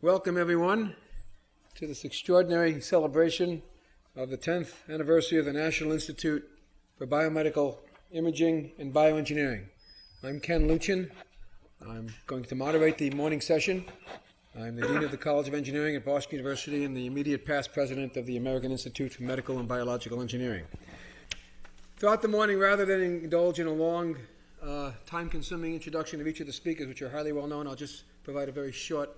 Welcome, everyone, to this extraordinary celebration of the 10th anniversary of the National Institute for Biomedical Imaging and Bioengineering. I'm Ken Lutchen. I'm going to moderate the morning session. I'm the Dean of the College of Engineering at Boston University and the immediate past president of the American Institute for Medical and Biological Engineering. Throughout the morning, rather than indulge in a long, uh, time consuming introduction of each of the speakers, which are highly well known, I'll just provide a very short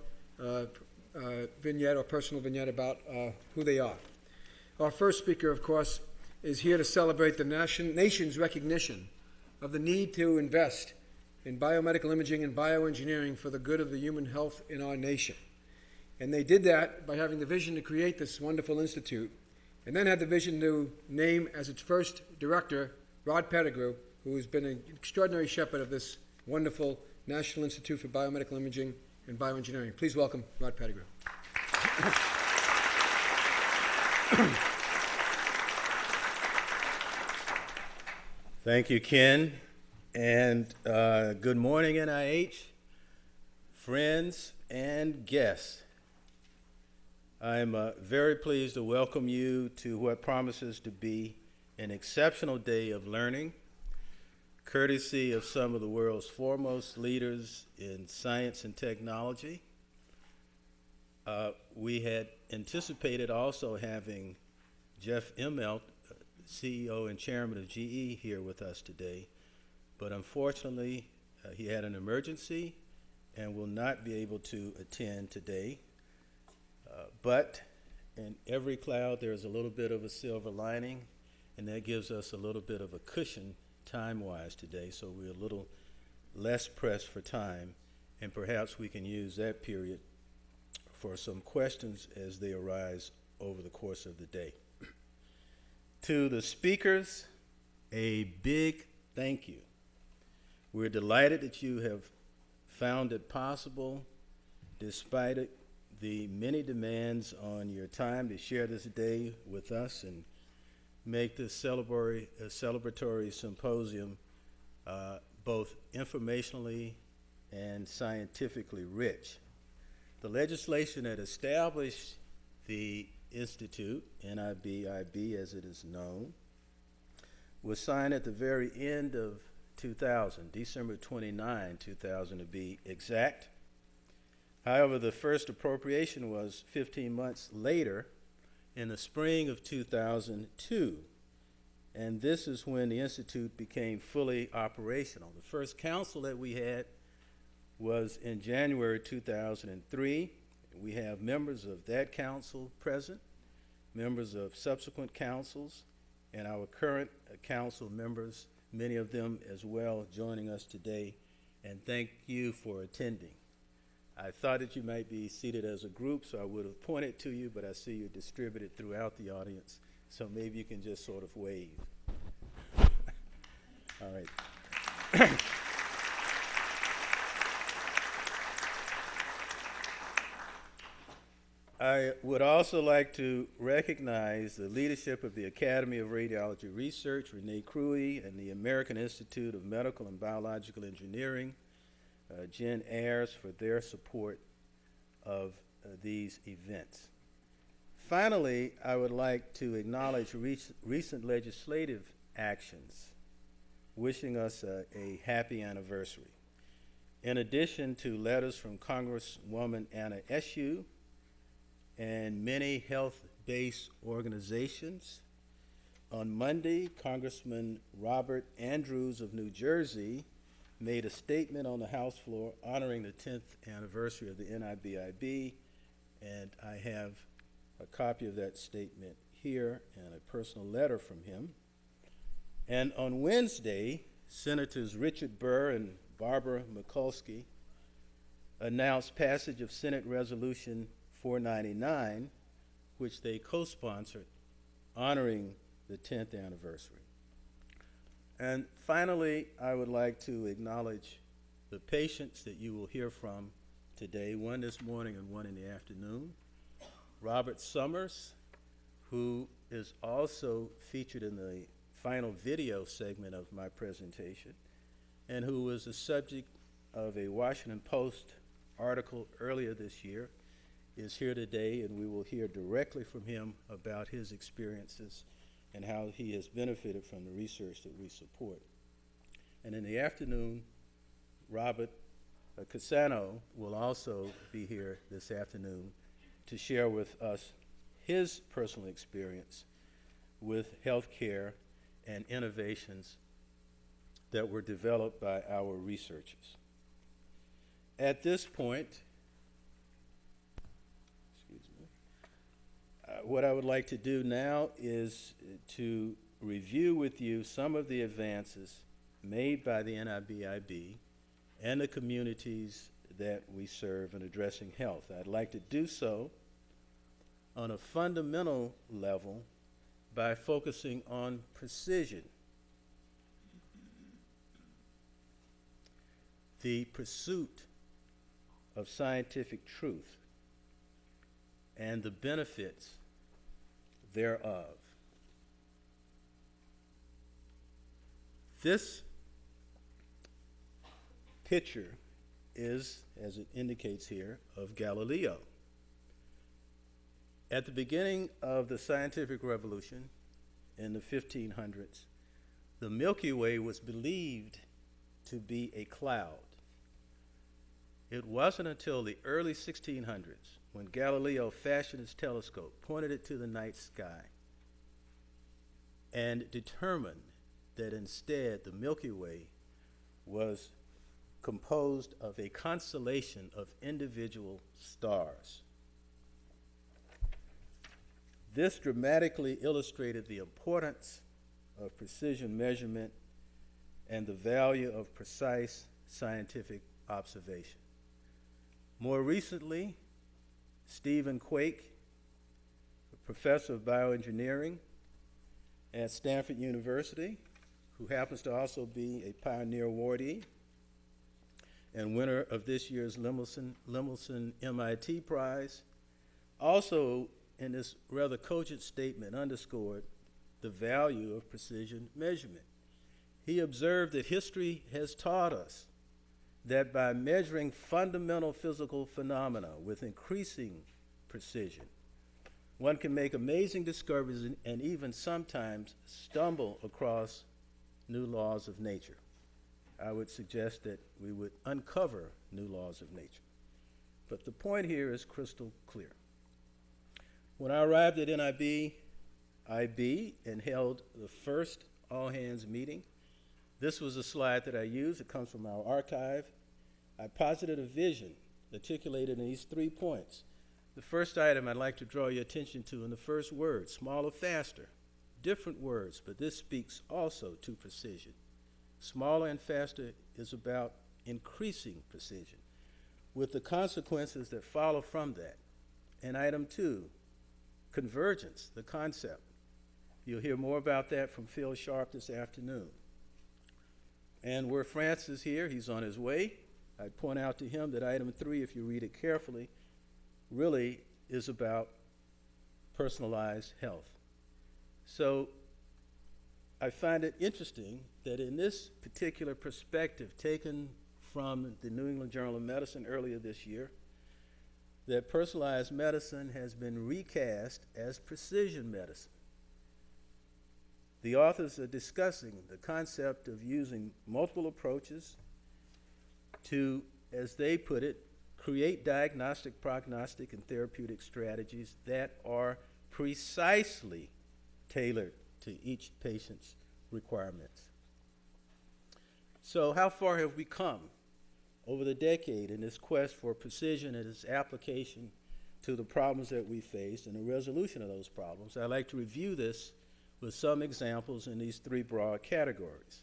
vignette or personal vignette about uh, who they are. Our first speaker, of course, is here to celebrate the nation, nation's recognition of the need to invest in biomedical imaging and bioengineering for the good of the human health in our nation. And they did that by having the vision to create this wonderful institute, and then had the vision to name as its first director Rod Pettigrew, who has been an extraordinary shepherd of this wonderful National Institute for Biomedical Imaging and Bioengineering. Please welcome Rod Pettigrew. Thank you, Ken. And uh, good morning, NIH, friends and guests. I'm uh, very pleased to welcome you to what promises to be an exceptional day of learning, courtesy of some of the world's foremost leaders in science and technology. Uh, we had anticipated also having Jeff Immelt, CEO and chairman of GE, here with us today, but unfortunately, uh, he had an emergency and will not be able to attend today. Uh, but in every cloud, there's a little bit of a silver lining, and that gives us a little bit of a cushion time-wise today, so we're a little less pressed for time, and perhaps we can use that period for some questions as they arise over the course of the day. to the speakers, a big thank you. We're delighted that you have found it possible, despite it, the many demands on your time to share this day with us and make this celebratory, uh, celebratory symposium uh, both informationally and scientifically rich. The legislation that established the Institute, NIBIB as it is known, was signed at the very end of 2000, December 29, 2000 to be exact. However, the first appropriation was 15 months later in the spring of 2002. And this is when the Institute became fully operational. The first council that we had was in January 2003. We have members of that council present, members of subsequent councils, and our current uh, council members, many of them as well joining us today. And thank you for attending. I thought that you might be seated as a group, so I would have pointed to you, but I see you're distributed throughout the audience, so maybe you can just sort of wave. All right. I would also like to recognize the leadership of the Academy of Radiology Research, Renee Cruea, and the American Institute of Medical and Biological Engineering, uh, Jen Ayers, for their support of uh, these events. Finally, I would like to acknowledge rec recent legislative actions, wishing us a, a happy anniversary. In addition to letters from Congresswoman Anna Eshoo, and many health-based organizations. On Monday, Congressman Robert Andrews of New Jersey made a statement on the House floor honoring the 10th anniversary of the NIBIB, and I have a copy of that statement here and a personal letter from him. And on Wednesday, Senators Richard Burr and Barbara Mikulski announced passage of Senate Resolution 499, which they co-sponsored, honoring the 10th anniversary. And finally, I would like to acknowledge the patients that you will hear from today, one this morning and one in the afternoon. Robert Summers, who is also featured in the final video segment of my presentation, and who was the subject of a Washington Post article earlier this year is here today, and we will hear directly from him about his experiences and how he has benefited from the research that we support. And in the afternoon, Robert uh, Cassano will also be here this afternoon to share with us his personal experience with healthcare and innovations that were developed by our researchers. At this point, excuse me, uh, what I would like to do now is to review with you some of the advances made by the NIBIB and the communities that we serve in addressing health. I'd like to do so on a fundamental level by focusing on precision. The pursuit of scientific truth and the benefits thereof. This picture is, as it indicates here, of Galileo. At the beginning of the scientific revolution in the 1500s, the Milky Way was believed to be a cloud. It wasn't until the early 1600s when Galileo fashioned his telescope, pointed it to the night sky, and determined that instead the Milky Way was composed of a constellation of individual stars. This dramatically illustrated the importance of precision measurement and the value of precise scientific observation. More recently, Stephen Quake, a professor of bioengineering at Stanford University, who happens to also be a Pioneer Awardee and winner of this year's Lemelson, Lemelson MIT Prize, also in this rather cogent statement underscored the value of precision measurement. He observed that history has taught us that by measuring fundamental physical phenomena with increasing precision, one can make amazing discoveries and, and even sometimes stumble across new laws of nature. I would suggest that we would uncover new laws of nature. But the point here is crystal clear. When I arrived at NIB, IB and held the first all hands meeting, this was a slide that I used. It comes from our archive. I posited a vision articulated in these three points. The first item I'd like to draw your attention to in the first word smaller, faster. Different words, but this speaks also to precision. Smaller and faster is about increasing precision, with the consequences that follow from that. And item two, convergence, the concept. You'll hear more about that from Phil Sharp this afternoon. And where France is here, he's on his way. I'd point out to him that item three, if you read it carefully, really is about personalized health. So I find it interesting that in this particular perspective taken from the New England Journal of Medicine earlier this year, that personalized medicine has been recast as precision medicine. The authors are discussing the concept of using multiple approaches to, as they put it, create diagnostic, prognostic, and therapeutic strategies that are precisely tailored to each patient's requirements. So, how far have we come over the decade in this quest for precision and its application to the problems that we face and the resolution of those problems? I'd like to review this with some examples in these three broad categories.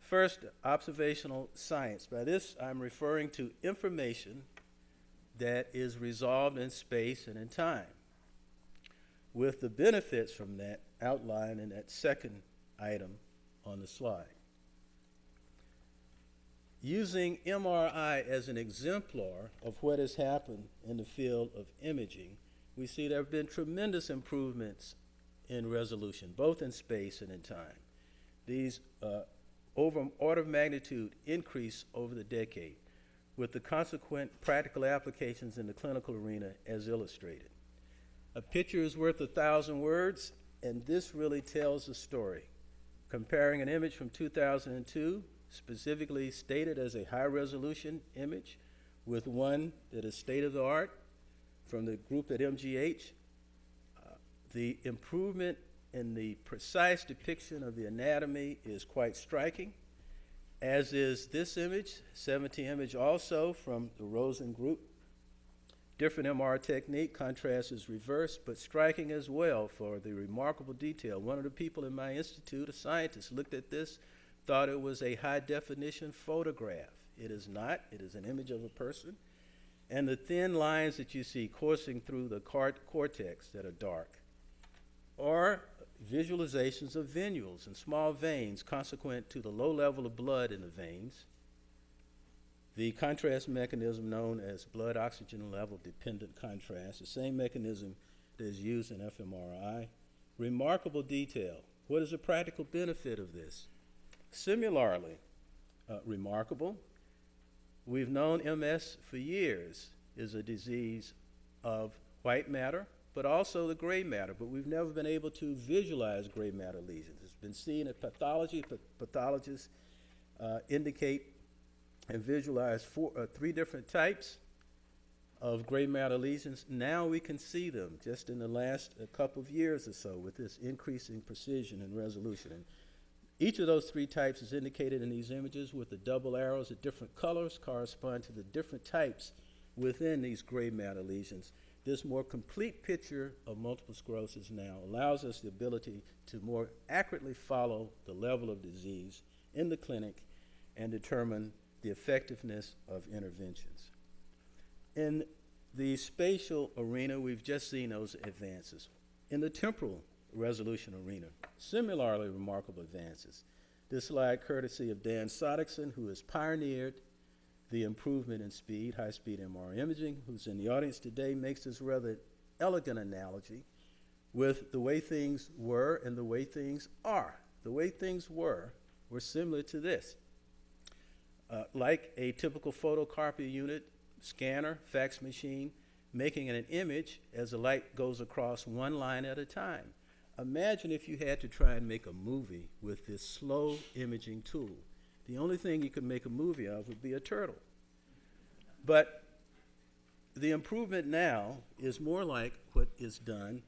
First, observational science. By this, I'm referring to information that is resolved in space and in time, with the benefits from that outlined in that second item on the slide. Using MRI as an exemplar of what has happened in the field of imaging, we see there have been tremendous improvements in resolution, both in space and in time. These uh, over order of magnitude increase over the decade, with the consequent practical applications in the clinical arena as illustrated. A picture is worth a thousand words, and this really tells the story. Comparing an image from 2002, specifically stated as a high resolution image, with one that is state of the art from the group at MGH, the improvement in the precise depiction of the anatomy is quite striking, as is this image, 70 image also from the Rosen group. Different MR technique, contrast is reversed, but striking as well for the remarkable detail. One of the people in my institute, a scientist, looked at this, thought it was a high definition photograph. It is not, it is an image of a person. And the thin lines that you see coursing through the cortex that are dark are visualizations of venules and small veins consequent to the low level of blood in the veins the contrast mechanism known as blood oxygen level dependent contrast, the same mechanism that is used in fMRI. Remarkable detail. What is the practical benefit of this? Similarly, uh, remarkable, we've known MS for years is a disease of white matter, but also the gray matter, but we've never been able to visualize gray matter lesions. It's been seen in pathology, pathologists uh, indicate and visualize four, uh, three different types of gray matter lesions. Now we can see them just in the last uh, couple of years or so with this increasing precision and resolution. And each of those three types is indicated in these images with the double arrows of different colors correspond to the different types within these gray matter lesions. This more complete picture of multiple sclerosis now allows us the ability to more accurately follow the level of disease in the clinic and determine the effectiveness of interventions. In the spatial arena, we've just seen those advances. In the temporal resolution arena, similarly remarkable advances. This slide courtesy of Dan Sodickson, who has pioneered the improvement in speed, high-speed MR imaging, who's in the audience today, makes this rather elegant analogy with the way things were and the way things are. The way things were were similar to this. Uh, like a typical photocopy unit, scanner, fax machine, making an image as the light goes across one line at a time. Imagine if you had to try and make a movie with this slow imaging tool. The only thing you could make a movie of would be a turtle. But the improvement now is more like what is done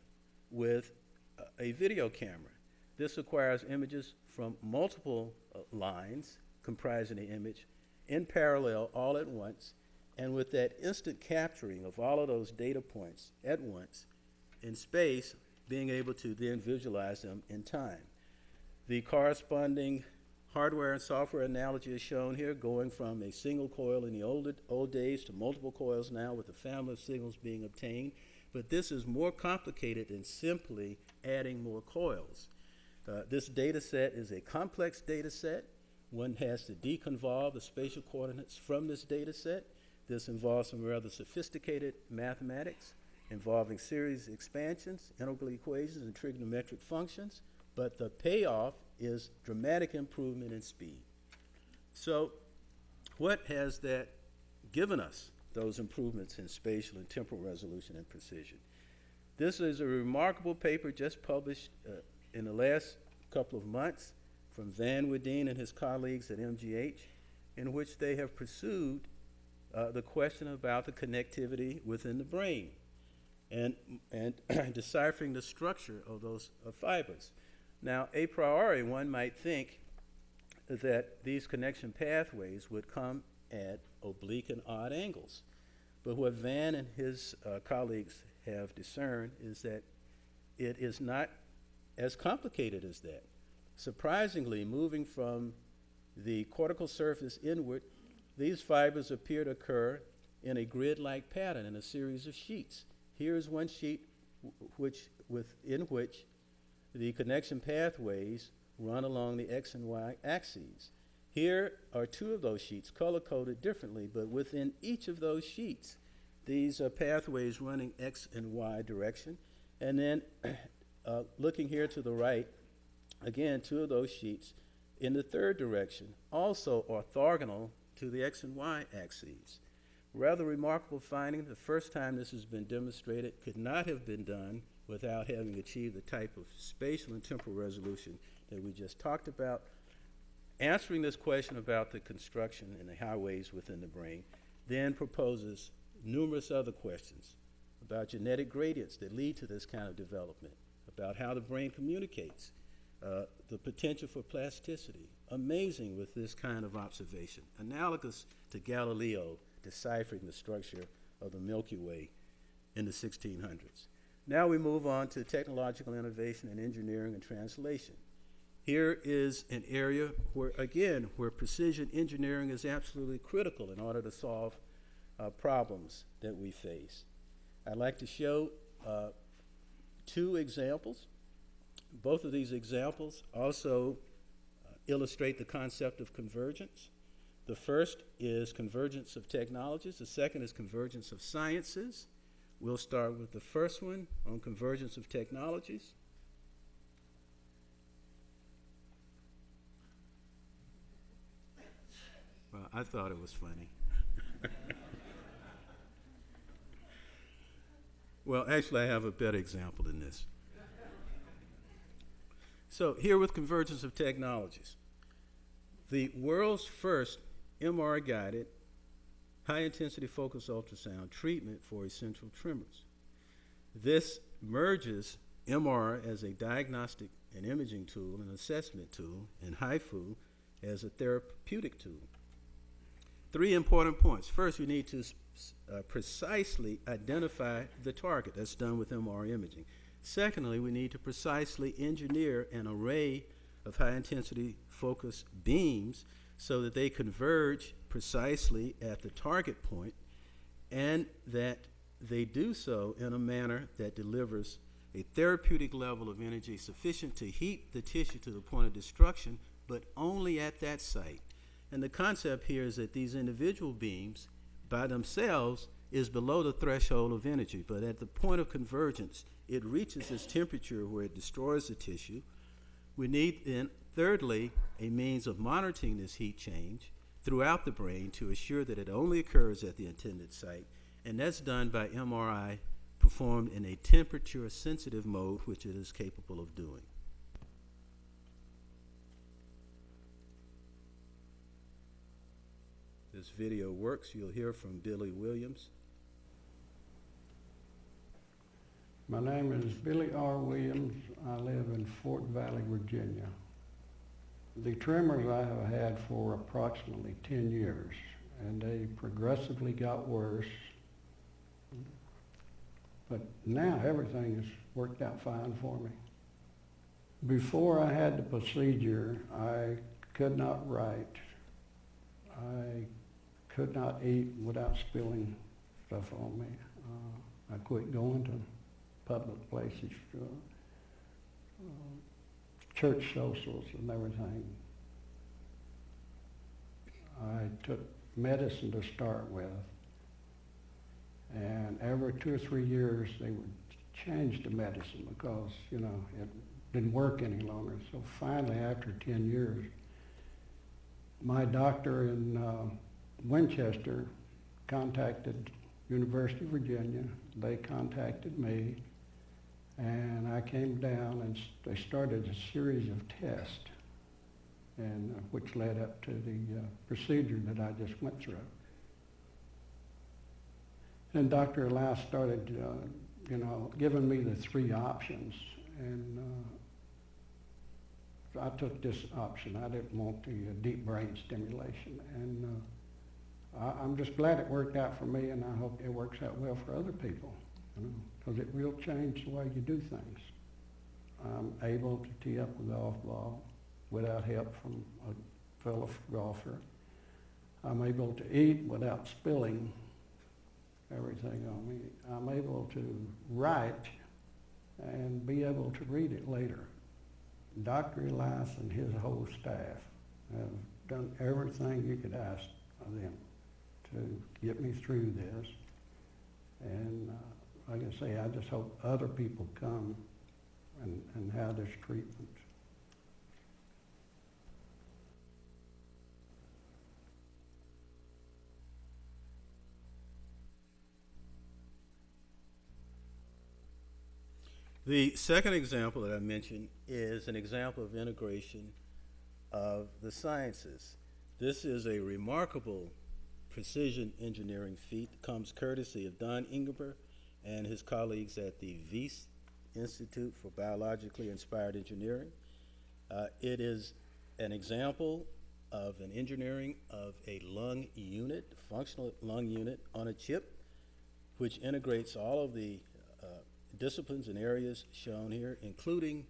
with a, video camera. This requires images from multiple uh, lines comprising the image in parallel all at once, and with that instant capturing of all of those data points at once in space, being able to then visualize them in time. The corresponding hardware and software analogy is shown here, going from a single coil in the old, old days to multiple coils now with a family of signals being obtained. But this is more complicated than simply adding more coils. Uh, this data set is a complex data set. One has to deconvolve the spatial coordinates from this data set. This involves some rather sophisticated mathematics involving series expansions, integral equations, and trigonometric functions, but the payoff is dramatic improvement in speed. So, what has that given us, those improvements in spatial and temporal resolution and precision? This is a remarkable paper just published uh, in the last couple of months from Van Wedeen and his colleagues at MGH, in which they have pursued uh, the question about the connectivity within the brain and, and deciphering the structure of those uh, fibers. Now, a priori, one might think that these connection pathways would come at oblique and odd angles. But what Van and his uh, colleagues have discerned is that it is not as complicated as that. Surprisingly, moving from the cortical surface inward, these fibers appear to occur in a grid-like pattern in a series of sheets. Here is one sheet which, within which the connection pathways run along the x and y axes. Here are two of those sheets, color-coded differently, but within each of those sheets, these are pathways running x and y direction. And then uh, looking here to the right, Again, two of those sheets in the third direction, also orthogonal to the X and Y axes. Rather remarkable finding, the first time this has been demonstrated could not have been done without having achieved the type of spatial and temporal resolution that we just talked about. Answering this question about the construction and the highways within the brain then proposes numerous other questions about genetic gradients that lead to this kind of development, about how the brain communicates, uh, the potential for plasticity. Amazing with this kind of observation, analogous to Galileo deciphering the structure of the Milky Way in the 1600s. Now we move on to technological innovation and engineering and translation. Here is an area where, again, where precision engineering is absolutely critical in order to solve uh, problems that we face. I'd like to show uh, two examples. Both of these examples also uh, illustrate the concept of convergence. The first is convergence of technologies, the second is convergence of sciences. We'll start with the first one on convergence of technologies. Well, I thought it was funny. well, actually, I have a better example than this. So, here with convergence of technologies, the world's first MR guided high intensity focused ultrasound treatment for essential tremors. This merges MR as a diagnostic and imaging tool and assessment tool, and HIFU as a therapeutic tool. Three important points. First, we need to uh, precisely identify the target. That's done with MR imaging. Secondly, we need to precisely engineer an array of high intensity focused beams so that they converge precisely at the target point and that they do so in a manner that delivers a therapeutic level of energy sufficient to heat the tissue to the point of destruction, but only at that site. And the concept here is that these individual beams, by themselves, is below the threshold of energy, but at the point of convergence, it reaches its temperature where it destroys the tissue. We need then, thirdly, a means of monitoring this heat change throughout the brain to assure that it only occurs at the intended site, and that's done by MRI performed in a temperature sensitive mode, which it is capable of doing. This video works. You'll hear from Billy Williams. My name is Billy R. Williams. I live in Fort Valley, Virginia. The tremors I have had for approximately 10 years, and they progressively got worse. But now everything has worked out fine for me. Before I had the procedure, I could not write. I could not eat without spilling stuff on me. Uh, I quit going to public places, uh, church socials and everything. I took medicine to start with, and every two or three years they would change the medicine because, you know, it didn't work any longer. So finally, after 10 years, my doctor in uh, Winchester contacted University of Virginia. They contacted me, and I came down and they started a series of tests, and uh, which led up to the uh, procedure that I just went through. And Dr. Elias started, uh, you know, giving me the three options, and uh, I took this option. I didn't want the uh, deep brain stimulation, and uh, I, I'm just glad it worked out for me, and I hope it works out well for other people, you know, because it will change the way you do things. I'm able to tee up a golf ball without help from a fellow golfer. I'm able to eat without spilling everything on me. I'm able to write and be able to read it later. Dr. Elias and his whole staff have done everything you could ask of them to get me through this like I say, I just hope other people come and, and have this treatment. The second example that I mentioned is an example of integration of the sciences. This is a remarkable precision engineering feat comes courtesy of Don Ingber and his colleagues at the Wyss Institute for Biologically Inspired Engineering. Uh, it is an example of an engineering of a lung unit, functional lung unit on a chip, which integrates all of the uh, disciplines and areas shown here, including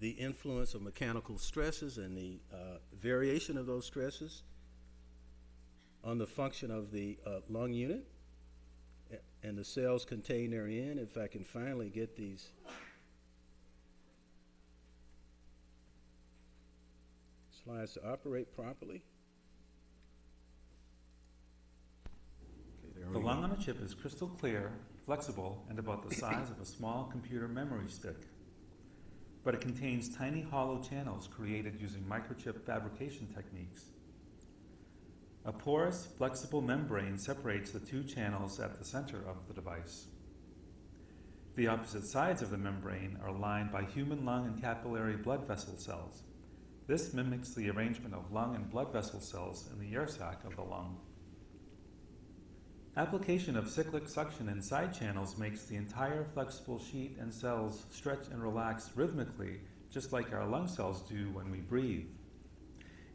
the influence of mechanical stresses and the uh, variation of those stresses on the function of the uh, lung unit and the cells contained therein. If I can finally get these slides to operate properly. Okay, The lung on a chip is crystal clear, flexible, and about the size of a small computer memory stick. But it contains tiny hollow channels created using microchip fabrication techniques. A porous, flexible membrane separates the two channels at the center of the device. The opposite sides of the membrane are lined by human lung and capillary blood vessel cells. This mimics the arrangement of lung and blood vessel cells in the air sac of the lung. Application of cyclic suction in side channels makes the entire flexible sheet and cells stretch and relax rhythmically, just like our lung cells do when we breathe.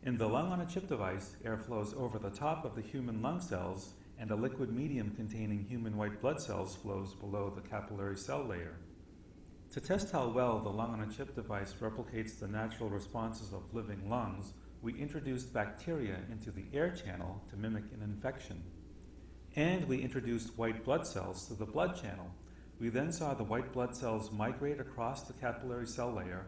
In the lung on a chip device, air flows over the top of the human lung cells, and a liquid medium containing human white blood cells flows below the capillary cell layer. To test how well the lung on a chip device replicates the natural responses of living lungs, we introduced bacteria into the air channel to mimic an infection. And we introduced white blood cells to the blood channel. We then saw the white blood cells migrate across the capillary cell layer,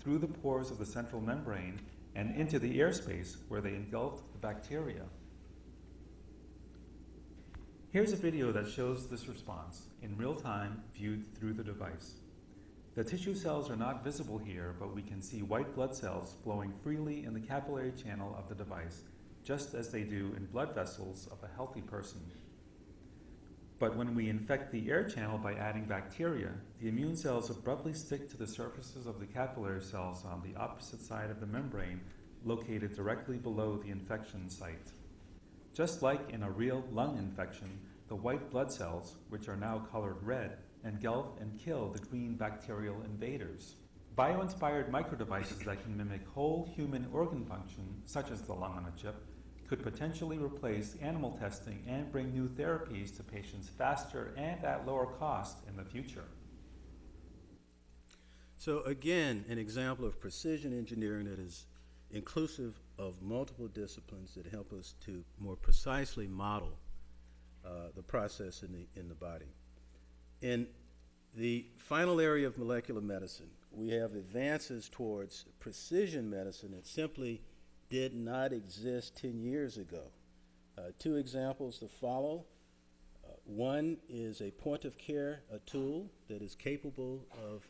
through the pores of the central membrane, and into the airspace where they engulfed the bacteria. Here's a video that shows this response in real time viewed through the device. The tissue cells are not visible here, but we can see white blood cells flowing freely in the capillary channel of the device, just as they do in blood vessels of a healthy person. But when we infect the air channel by adding bacteria, the immune cells abruptly stick to the surfaces of the capillary cells on the opposite side of the membrane, located directly below the infection site. Just like in a real lung infection, the white blood cells, which are now colored red, engulf and kill the green bacterial invaders. Bio-inspired microdevices that can mimic whole human organ function, such as the lung on a chip, could potentially replace animal testing and bring new therapies to patients faster and at lower cost in the future. So again, an example of precision engineering that is inclusive of multiple disciplines that help us to more precisely model uh, the process in the, in the body. In the final area of molecular medicine, we have advances towards precision medicine that simply did not exist 10 years ago. Uh, two examples to follow. Uh, one is a point of care a tool that is capable of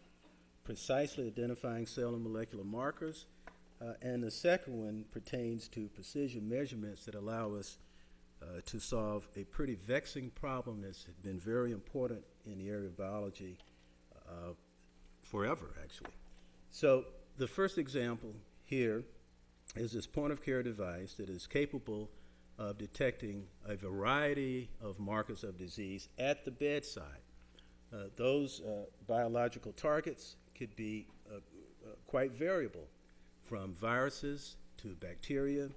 precisely identifying cell and molecular markers. Uh, and the second one pertains to precision measurements that allow us uh, to solve a pretty vexing problem that's been very important in the area of biology uh, forever, actually. So the first example here is this point of care device that is capable of detecting a variety of markers of disease at the bedside. Uh, those uh, biological targets could be uh, uh, quite variable, from viruses to bacteria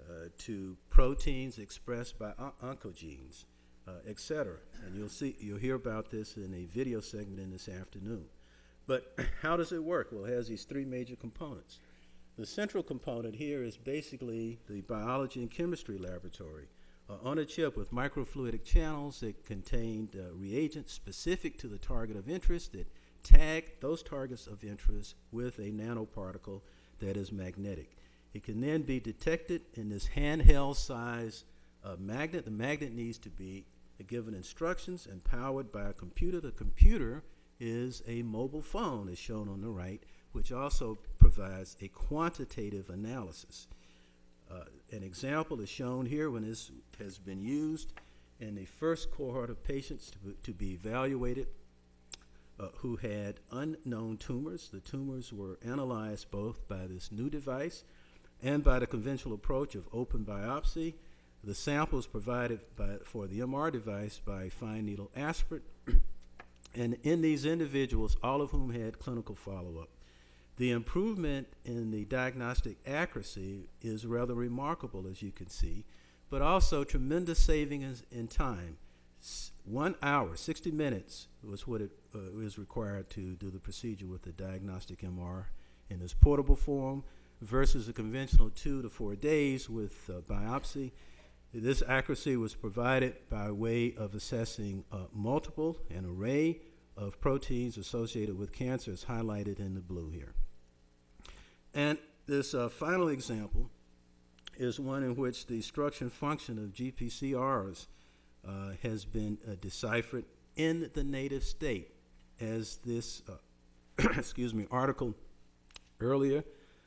uh, to proteins expressed by on- oncogenes, uh, et cetera. And you'll see, you'll hear about this in a video segment in this afternoon. But how does it work? Well, it has these three major components. The central component here is basically the biology and chemistry laboratory uh, on a chip with microfluidic channels that contained uh, reagents specific to the target of interest that tag those targets of interest with a nanoparticle that is magnetic. It can then be detected in this handheld size uh, magnet. The magnet needs to be given instructions and powered by a computer. The computer is a mobile phone, as shown on the right, which also provides a quantitative analysis. Uh, an example is shown here when this has been used in the first cohort of patients to, be- to be evaluated uh, who had unknown tumors. The tumors were analyzed both by this new device and by the conventional approach of open biopsy. The samples provided by, for the MR device by fine needle aspirate, and in these individuals, all of whom had clinical follow-up. The improvement in the diagnostic accuracy is rather remarkable, as you can see, but also tremendous savings in time. S- One hour, 60 minutes was what it uh, required to do the procedure with the diagnostic MR in this portable form versus a conventional two to four days with uh, biopsy. This accuracy was provided by way of assessing uh, multiple, an array of proteins associated with cancer, as highlighted in the blue here. And this uh, final example is one in which the structure and function of GPCRs uh, has been uh, deciphered in the native state, as this, uh, excuse me, article earlier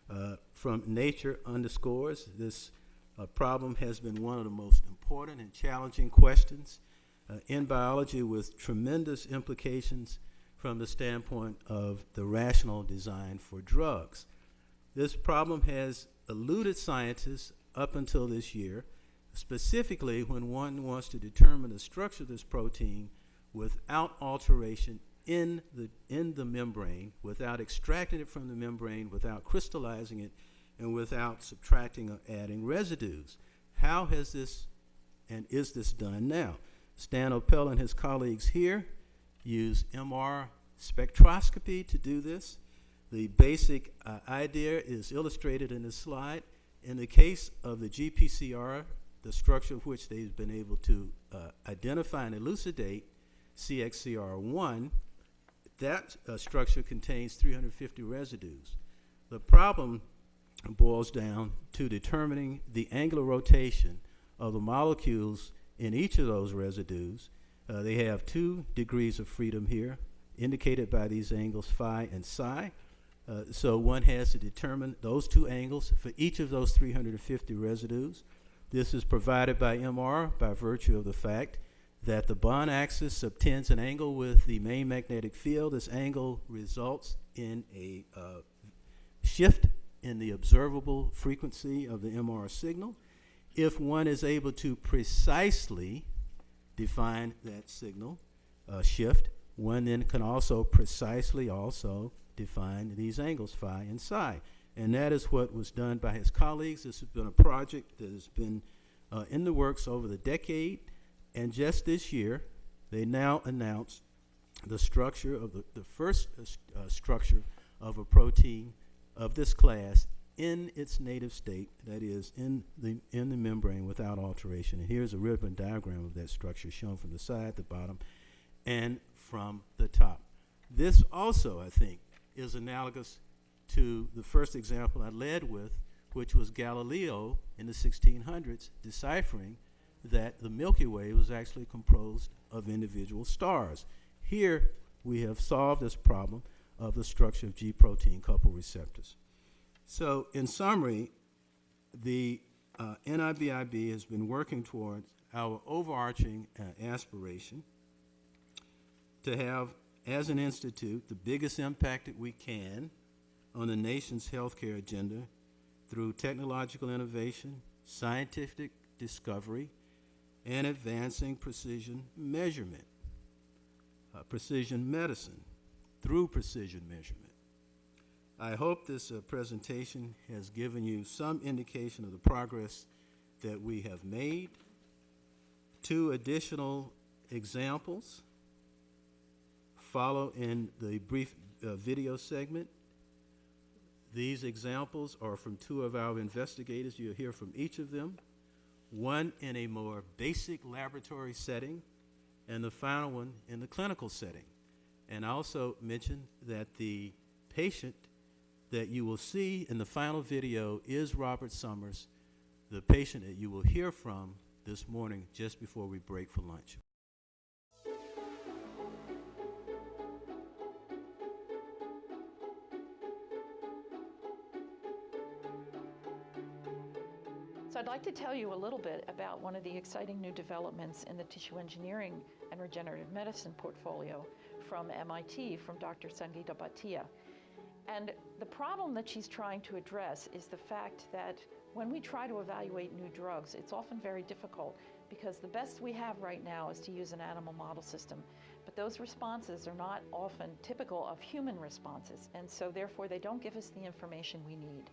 uh, from Nature underscores. This uh, problem has been one of the most important and challenging questions in biology, with tremendous implications from the standpoint of the rational design for drugs. This problem has eluded scientists up until this year, specifically when one wants to determine the structure of this protein without alteration in the, in the membrane, without extracting it from the membrane, without crystallizing it, and without subtracting or adding residues. How has this and is this done now? Stan Opella and his colleagues here use MR spectroscopy to do this. The basic uh, idea is illustrated in this slide. In the case of the GPCR, the structure of which they've been able to uh, identify and elucidate, CXCR1, that uh, structure contains 350 residues. The problem boils down to determining the angular rotation of the molecules in each of those residues. Uh, they have two degrees of freedom here, indicated by these angles phi and psi. Uh, so one has to determine those two angles for each of those 350 residues. This is provided by MR by virtue of the fact that the bond axis subtends an angle with the main magnetic field. This angle results in a uh, shift in the observable frequency of the MR signal. If one is able to precisely define that signal uh, shift, one then can also precisely also define these angles phi and psi. And that is what was done by his colleagues. This has been a project that has been uh, in the works over the decade. And just this year, they now announced the structure of the, the first uh, uh, structure of a protein of this class in its native state, that is, in the, in the membrane without alteration. And here's a ribbon diagram of that structure shown from the side, the bottom, and from the top. This also, I think, is analogous to the first example I led with, which was Galileo in the 1600s deciphering that the Milky Way was actually composed of individual stars. Here, we have solved this problem of the structure of G protein coupled receptors. So, in summary, the uh, NIBIB has been working towards our overarching uh, aspiration to have, as an institute, the biggest impact that we can on the nation's healthcare agenda through technological innovation, scientific discovery, and advancing precision measurement, uh, precision medicine through precision measurement. I hope this uh, presentation has given you some indication of the progress that we have made. Two additional examples follow in the brief uh, video segment. These examples are from two of our investigators. You'll hear from each of them. One in a more basic laboratory setting, and the final one in the clinical setting. And I also mention that the patient that you will see in the final video is Robert Summers, the patient that you will hear from this morning just before we break for lunch. So I'd like to tell you a little bit about one of the exciting new developments in the tissue engineering and regenerative medicine portfolio from MIT, from Dr. Sangeeta Bhatia. And the problem that she's trying to address is the fact that when we try to evaluate new drugs, it's often very difficult because the best we have right now is to use an animal model system. But those responses are not often typical of human responses, and so therefore they don't give us the information we need.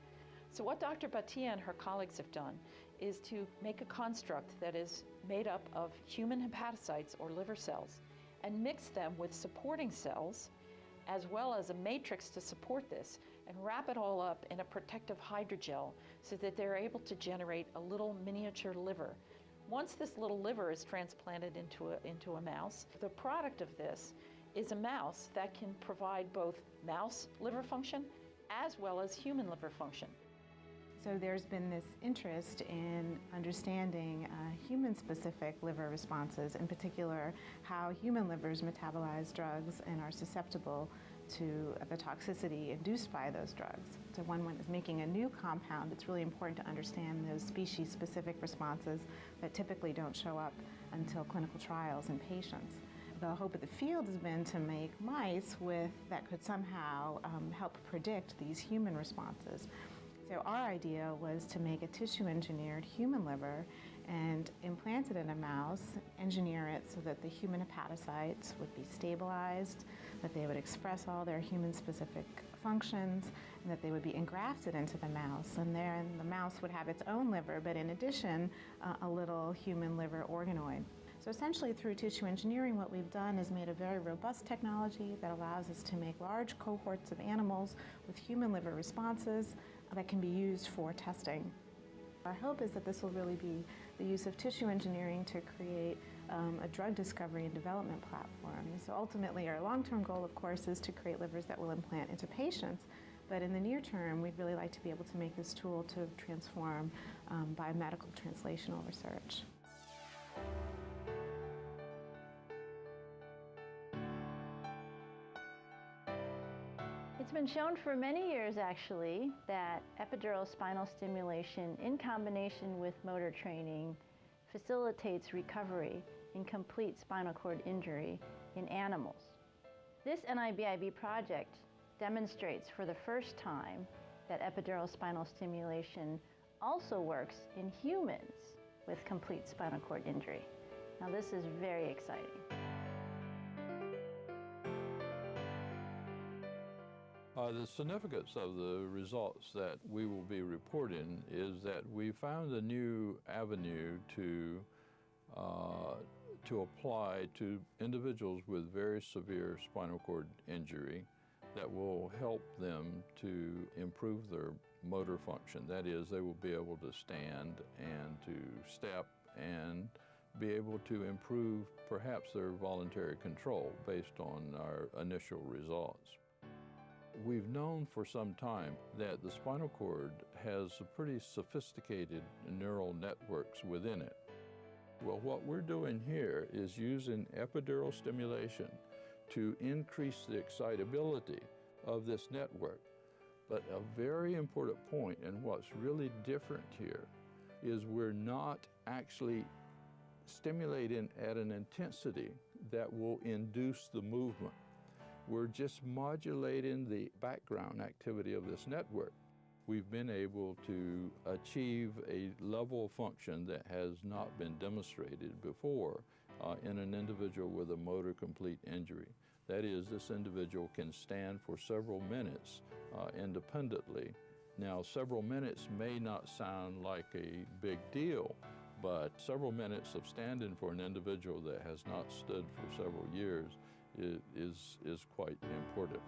So what Dr. Bhatia and her colleagues have done is to make a construct that is made up of human hepatocytes or liver cells and mix them with supporting cells as well as a matrix to support this and wrap it all up in a protective hydrogel so that they're able to generate a little miniature liver. Once this little liver is transplanted into a, into a mouse, the product of this is a mouse that can provide both mouse liver function as well as human liver function. So there's been this interest in understanding uh, human-specific liver responses, in particular how human livers metabolize drugs and are susceptible to the toxicity induced by those drugs. So when one is making a new compound, it's really important to understand those species-specific responses that typically don't show up until clinical trials in patients. The hope of the field has been to make mice with that could somehow um, help predict these human responses. So our idea was to make a tissue engineered human liver and implant it in a mouse, engineer it so that the human hepatocytes would be stabilized, that they would express all their human specific functions, and that they would be engrafted into the mouse. And then the mouse would have its own liver, but in addition, uh, a little human liver organoid. So essentially through tissue engineering, what we've done is made a very robust technology that allows us to make large cohorts of animals with human liver responses that can be used for testing. Our hope is that this will really be the use of tissue engineering to create um, a drug discovery and development platform. So ultimately, our long-term goal, of course, is to create livers that will implant into patients. But in the near term, we'd really like to be able to make this tool to transform um, biomedical translational research. Been shown for many years actually that epidural spinal stimulation in combination with motor training facilitates recovery in complete spinal cord injury in animals. This NIBIB project demonstrates for the first time that epidural spinal stimulation also works in humans with complete spinal cord injury. Now this is very exciting. Uh, the significance of the results that we will be reporting is that we found a new avenue to, uh, to apply to individuals with very severe spinal cord injury that will help them to improve their motor function. That is, they will be able to stand and to step and be able to improve perhaps their voluntary control based on our initial results. We've known for some time that the spinal cord has pretty sophisticated neural networks within it. Well, what we're doing here is using epidural stimulation to increase the excitability of this network. But a very important point, and what's really different here, is we're not actually stimulating at an intensity that will induce the movement. We're just modulating the background activity of this network. We've been able to achieve a level of function that has not been demonstrated before uh, in an individual with a motor complete injury. That is, this individual can stand for several minutes uh, independently. Now, several minutes may not sound like a big deal, but several minutes of standing for an individual that has not stood for several years is, is quite important.